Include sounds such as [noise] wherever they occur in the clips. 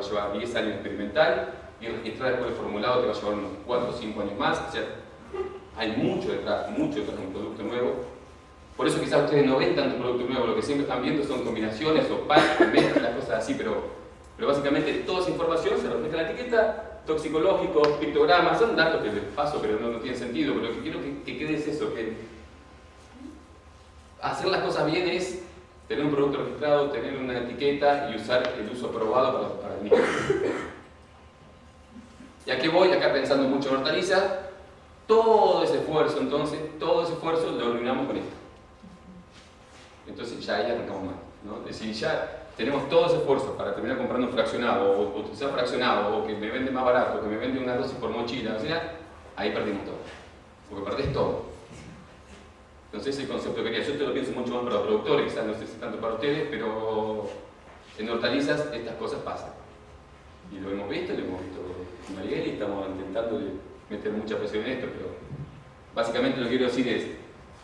va a llevar 10 años experimental y registrar después el formulado te va a llevar unos 4 o 5 años más. O sea, hay mucho detrás, mucho detrás de un producto nuevo. Por eso quizás ustedes no ven tanto producto nuevo, lo que siempre están viendo son combinaciones o packs, mezclas, cosas así, pero, pero básicamente toda esa información se refleja en la etiqueta, toxicológicos, pictogramas, son datos que les paso pero no, no tienen sentido, pero lo que quiero que quede es eso, que hacer las cosas bien es tener un producto registrado, tener una etiqueta y usar el uso aprobado para, el mismo. ¿Y a qué voy? Acá pensando mucho en hortalizas, todo ese esfuerzo entonces, todo ese esfuerzo lo arruinamos con esto. Entonces ya ahí arrancamos mal. ¿no? Es decir, ya tenemos todo ese esfuerzo para terminar comprando un fraccionado, o, o utilizar fraccionado, o que me vende más barato, o que me vende una dosis por mochila, o sea, ahí perdimos todo. Porque perdés todo. Entonces ese concepto que quería, yo te lo pienso mucho más para los productores, quizás no sé si tanto para ustedes, pero en hortalizas estas cosas pasan. Y lo hemos visto, lo hemos visto en Mariel y estamos intentando de meter mucha presión en esto, pero básicamente lo que quiero decir es,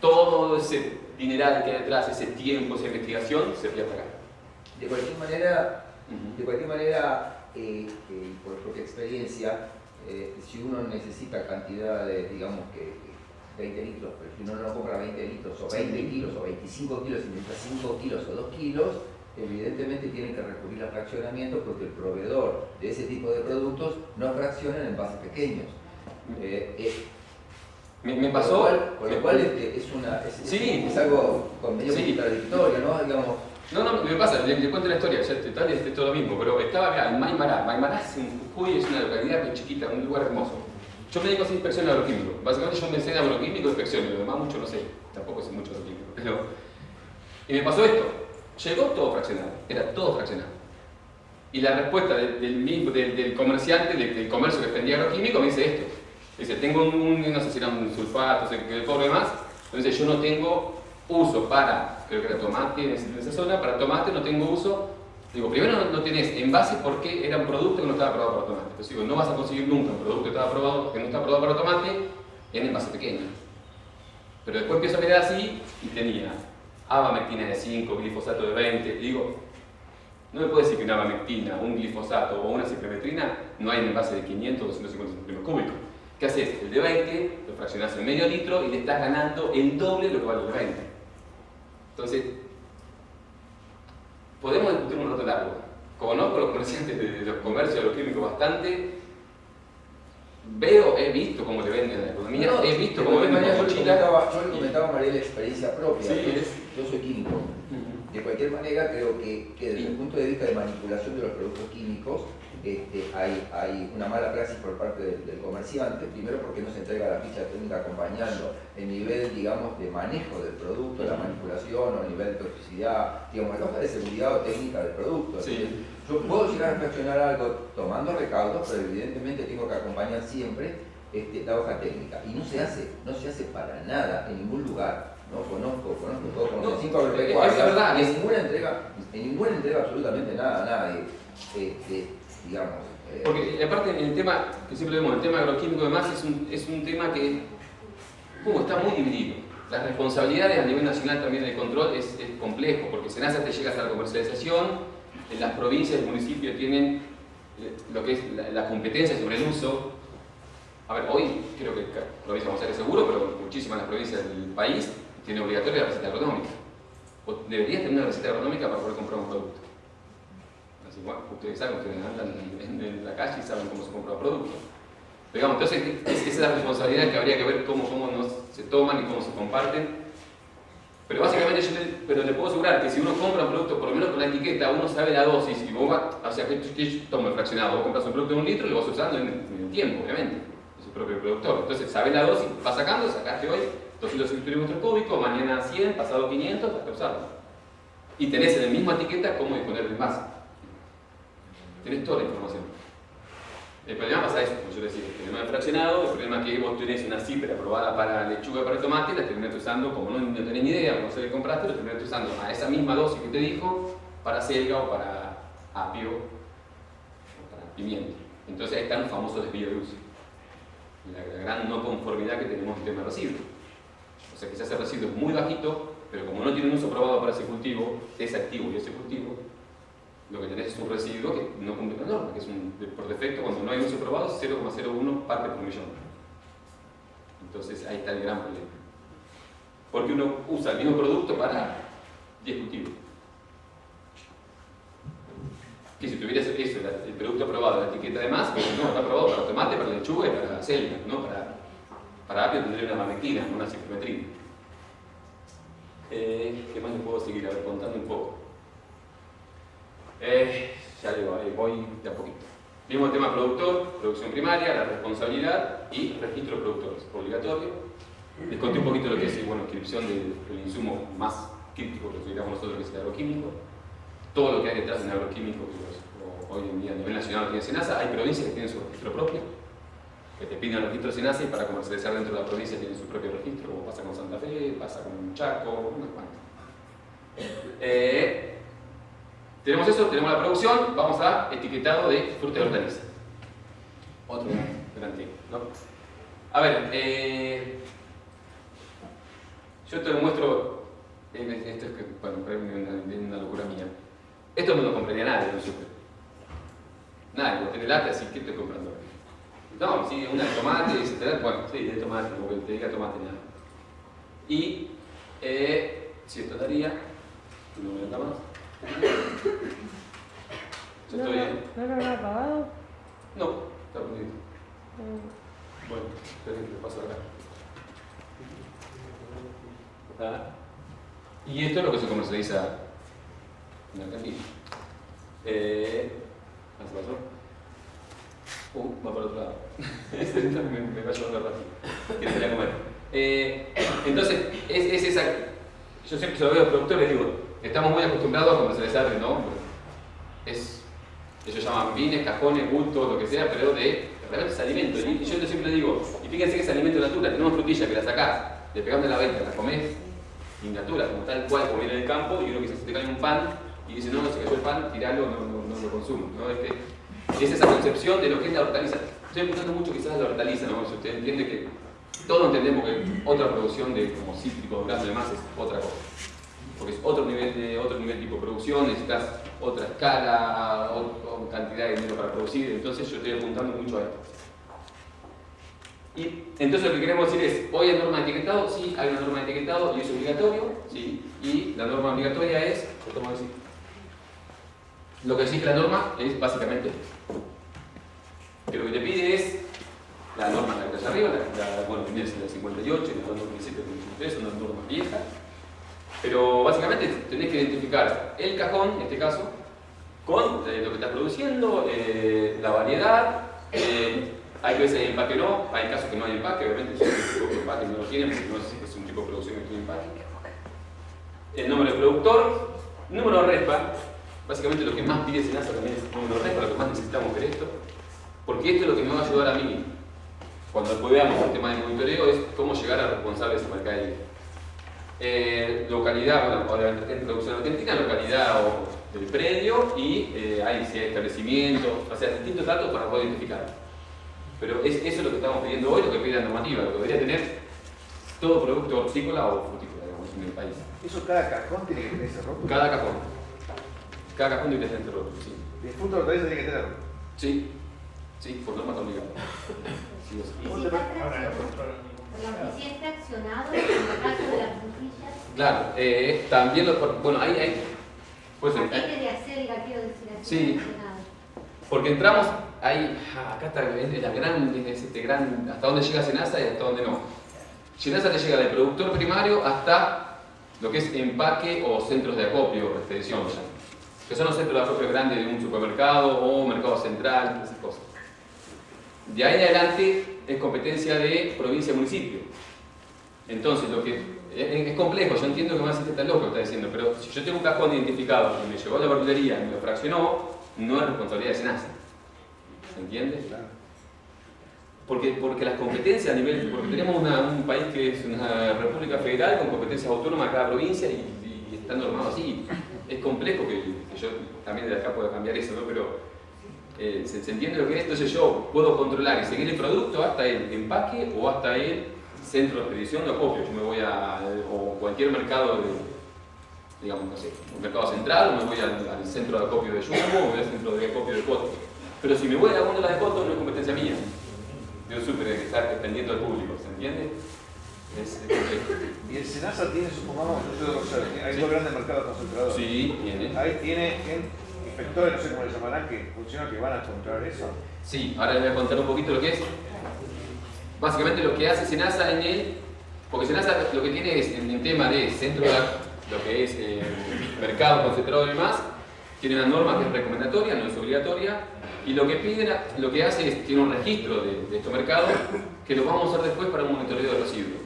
todo ese dineral que hay detrás, ese tiempo, esa investigación, se pierde acá. De cualquier manera, de cualquier manera eh, eh, por propia experiencia, eh, si uno necesita cantidades, digamos que 20 litros, pero si uno no compra 20 litros o 20 kilos o 25 kilos y necesita 5 kilos o 2 kilos, evidentemente tienen que recurrir al fraccionamiento porque el proveedor de ese tipo de productos no fracciona en envases pequeños. Eh, eh, Me, me pasó... Con lo cual, con lo me- cual es, es una, es, Sí. es algo con medio Sí. contradictorio, ¿no? Digamos, No, no, me pasa, le, le cuento la historia, ya te, tal, es todo lo mismo, pero estaba acá en Maimará. Maimará es en Jujuy, es una localidad muy chiquita, un lugar hermoso. Yo me dedico a hacer inspección agroquímico. Básicamente yo me enseño agroquímico y inspección, y lo demás mucho no sé. Tampoco sé mucho agroquímico. Pero... Y me pasó esto. Llegó todo fraccionado, era todo fraccionado. Y la respuesta del, del, del- del comerciante, del, comercio que vendía agroquímico, me dice esto. Dice, tengo un, no sé si era un sulfato, no sé qué pobre más. Entonces yo no tengo uso para, creo que era tomate en esa zona, para tomate no tengo uso. Digo, primero no, no tenés envase porque era un producto que no estaba aprobado para tomate. Entonces digo, no vas a conseguir nunca un producto que, estaba aprobado, que no está aprobado para tomate en envase pequeño. Pero después empiezo a mirar así y tenía abamectina de 5, glifosato de 20. Y digo, no me puede decir que una abamectina, un glifosato o una ciclometrina no hay en envase de 500 o 250 centímetros cúbicos. ¿Qué haces? El de 20 lo fraccionás en medio litro y le estás ganando el doble lo que vale el de 20. Entonces, podemos discutir un rato largo. Conozco a los comerciantes de, los comercios, de los químicos bastante. Veo, he visto cómo le venden a la economía, No, he visto cómo venden yo le comentaba, comentaba María la experiencia propia. Sí, es- yo soy químico. De cualquier manera, creo que, que desde el punto de vista de manipulación de los productos químicos, este, hay, hay una mala praxis por parte del, del comerciante, primero porque no se entrega la ficha técnica acompañando el nivel, digamos, de manejo del producto, la manipulación o el nivel de toxicidad, digamos, la hoja de seguridad o técnica del producto. Sí. Yo puedo llegar a fraccionar algo tomando recaudos, pero evidentemente tengo que acompañar siempre este, la hoja técnica. Y no se hace, no se hace para nada en ningún lugar. No conozco, conozco todo, conozco No, cinco es- agropecuarias, es verdad, y en ninguna entrega, en ninguna entrega absolutamente nada nadie. Este, digamos. eh, Porque aparte el tema, que siempre vemos, el tema agroquímico además es un, es un tema que uh, está muy dividido. Las responsabilidades a nivel nacional también del control es, es complejo, porque SENASA te llegas a la comercialización, en las provincias y el municipio tienen eh, lo que es la, la competencia sobre el uso. A ver, hoy creo que cada provincia vamos a ser seguro, pero muchísimas de las provincias del país tienen obligatoria la receta agronómica. Vos deberías tener una receta agronómica para poder comprar un producto. Así, bueno, ustedes saben, ustedes andan en, en la calle y saben cómo se compra un producto. Pero, digamos, entonces, es- esa es la responsabilidad que habría que ver cómo, cómo se toman y cómo se comparten. Pero básicamente yo le, pero le puedo asegurar que si uno compra un producto, por lo menos con la etiqueta, uno sabe la dosis y vos vas, o sea, que tomo el fraccionado, vos compras un producto de un litro y lo vas usando en, en el tiempo, obviamente, es el propio productor. Entonces, sabes la dosis, vas sacando, sacaste hoy 200 centímetros cúbicos, mañana 100, pasado 500, vas a usarlo. Y tenés en la misma etiqueta cómo disponer el envase. Tenés toda la información. El problema pasa eso, como yo decía, el problema del fraccionado, el problema que vos tenés una cipra aprobada para lechuga para tomate, la terminaste usando, como no, tenés ni idea, no sé qué compraste, la terminaste usando a esa misma dosis que te dijo, para selga o para apio o para pimiento. Entonces ahí están los famosos desvíos de uso. La, gran no conformidad que tenemos en tema de residuos. O sea, quizás el residuo es muy bajito, pero como no tiene un uso aprobado para ese cultivo, ese activo y ese cultivo, lo que tenés es un residuo que no cumple la norma, que es un, por defecto, cuando no hay uso probado, es 0,01 parte por millón. Entonces ahí está el gran problema. Porque uno usa el mismo producto para 10 cultivos. Que si tuvieras eso, el producto aprobado, la etiqueta de más, no, está aprobado para tomate, para lechuga y para selva, no para, para apio tendría una mamequina, una ciclometría. Eh, ¿Qué más les puedo seguir? A ver, contando un poco. Eh, ya digo, voy de a poquito. El tema productor, producción primaria, la responsabilidad y registro de productores, obligatorio. Les conté un poquito lo que es bueno, inscripción del, insumo más crítico que consideramos nosotros que es el agroquímico. Todo lo que hay detrás de un agroquímico, que hoy en día a nivel nacional tiene SENASA, hay provincias que tienen su registro propio, que te piden el registro SENASA y para comercializar dentro de la provincia tienen su propio registro, como pasa con Santa Fe, pasa con Chaco, unas cuantas. Eh, tenemos eso, tenemos la producción, vamos a etiquetado de fruta y hortaliza. Otro tema, ¿no? A ver, eh, yo te lo muestro, eh, esto es que, bueno, es una, locura mía. Esto no lo compraría nadie no super. Nadie, lo tiene lata, así que estoy comprando. No, sí, una de tomate, etc. Bueno, sí, de tomate, porque te diga tomate nada. Y eh, si esto daría, no me da más. [laughs] ¿No, estoy... ¿No lo habrá apagado? No, está prendido. Mm. Bueno, esperen que paso acá. ¿Ah? Y esto es lo que se comercializa en Argentina. Eh, ¿Qué pasó? Uh, va para otro lado. Este me, me va comer. Eh, entonces, es, es esa. Yo siempre se lo veo a los productores y digo, Estamos muy acostumbrados a comercializar ¿no? Es, ellos llaman vines, cajones, bultos, lo que sea, pero de realmente es alimento. Y yo siempre digo, y fíjense que es alimento natural, tenemos frutilla que la sacás, le pegás de la venta, la comés in natura, como tal cual, como viene del campo, y uno que se te cae un pan y dice, no, no se cayó el pan, tiralo, no, no, lo consumo. ¿no? Es, que, es esa concepción de lo que es la hortaliza. Estoy apuntando mucho quizás a la hortaliza, ¿no? Si usted entiende que todos entendemos que otra producción de como cítrico, grano y demás es otra cosa porque es otro nivel de otro nivel tipo producción, necesitas otra escala, otra cantidad de dinero para producir, entonces yo estoy apuntando mucho a esto. Y entonces lo que queremos decir es, hoy hay norma de etiquetado, sí, hay una norma de etiquetado y es obligatorio, sí, y la norma obligatoria es, ¿cómo decir? Lo que exige la norma es básicamente que lo que te pide es la norma que está arriba, la, bueno, tiene la 58 y la 2007 2003, son las normas viejas, pero básicamente tenés que identificar el cajón, en este caso, con eh, lo que estás produciendo, eh, la variedad, eh, hay veces hay empaque no, hay casos que no hay empaque, obviamente si un tipo de empaque no lo tienen, porque no si es un tipo de producción que tiene empaque. El número de productor, número de RESPA, básicamente lo que más pide SENASA también es el número de RESPA, lo que más necesitamos ver esto, porque esto es lo que me va a ayudar a mí, cuando después veamos el tema de monitoreo, es cómo llegar a responsables de mercadillo eh, localidad, o de producción argentina, localidad o del predio y eh, hay si hay establecimientos, o sea, distintos datos para poder identificar. Pero es, eso es lo que estamos pidiendo hoy, lo que pide la normativa, lo que debería tener todo producto hortícola o frutícola, digamos, en el país. ¿Eso cada cajón tiene que tener ese rótulo? Cada cajón. Cada cajón tiene que tener ese rótulo, sí. ¿Y el fruto de tiene que tenerlo? Sí, sí, por norma está obligado. Sí, si está accionado en el caso de las frutillas. Claro, eh, también lo, bueno, ahí hay. Pues, ¿Qué de hacer, quiero decir Sí. Porque entramos ahí, ah, acá está la gran, este gran, hasta dónde llega Senasa y hasta dónde no. Senasa te llega del productor primario hasta lo que es empaque o centros de acopio o expedición, que son los centros de acopio grandes de un supermercado o mercado central, esas cosas. De ahí en adelante es competencia de provincia y municipio. Entonces, lo que es, complejo, yo entiendo que más está loco que está diciendo, pero si yo tengo un cajón identificado y me llevó a la verdulería y me lo fraccionó, no es responsabilidad de SENASA. ¿Se entiende? Porque, porque las competencias a nivel, porque tenemos un país que es una república federal con competencias autónomas a cada provincia y, está normado así. Es complejo que, yo también de acá pueda cambiar eso, ¿no? Pero eh, ¿se, entiende lo que es? Entonces yo puedo controlar y seguir el producto hasta el empaque o hasta el centro de expedición o copio. Yo me voy a o cualquier mercado digamos, no sé, un mercado central, me voy al, centro de acopio de Jumbo, o voy al centro de acopio de Coto. Pero si me voy a la góndola de Coto, no es competencia mía. Yo súper que estar dependiendo del público, ¿se entiende? Es, Y el SENASA tiene, supongamos, hay dos grandes mercados concentradores. Sí, tiene. Ahí tiene no sé cómo le llamarán, que funcionan, que van a controlar eso. Sí, ahora les voy a contar un poquito lo que es. Básicamente lo que hace SENASA en él, porque SENASA lo que tiene es en el tema de centro de lo que es eh, mercado concentrado y demás, tiene una norma que es recomendatoria, no es obligatoria, y lo que piden, lo que hace es, tiene un registro de, de estos mercados que lo vamos a usar después para un monitoreo de residuos.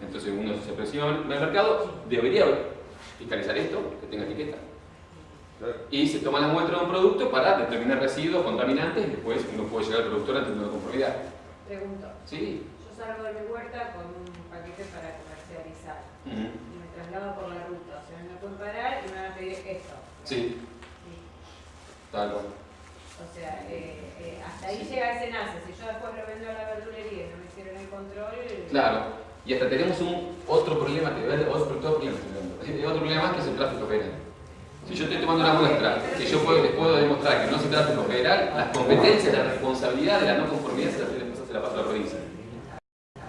Entonces uno se aproxima al mercado, debería fiscalizar esto, que tenga etiqueta. Y se toma la muestra de un producto para determinar residuos contaminantes y después uno puede llegar al productor ante una conformidad. Pregunto. Sí. Yo salgo de mi huerta con un paquete para comercializar y me traslado por la ruta. O sea, me pueden parar y me van a pedir esto. Sí. Tal cual. O sea, eh, eh, hasta ahí llega ese nace. Si yo después lo vendo a la verdulería y no me hicieron el control. Claro. Y hasta tenemos un otro problema, que otro, otro problema, [laughs] otro problema más que es el tráfico federal. Si yo estoy tomando una muestra que yo puedo, les puedo demostrar que no se trata de tráfico federal, las competencias, la responsabilidad de la no conformidad se la, se la paso a la provincia.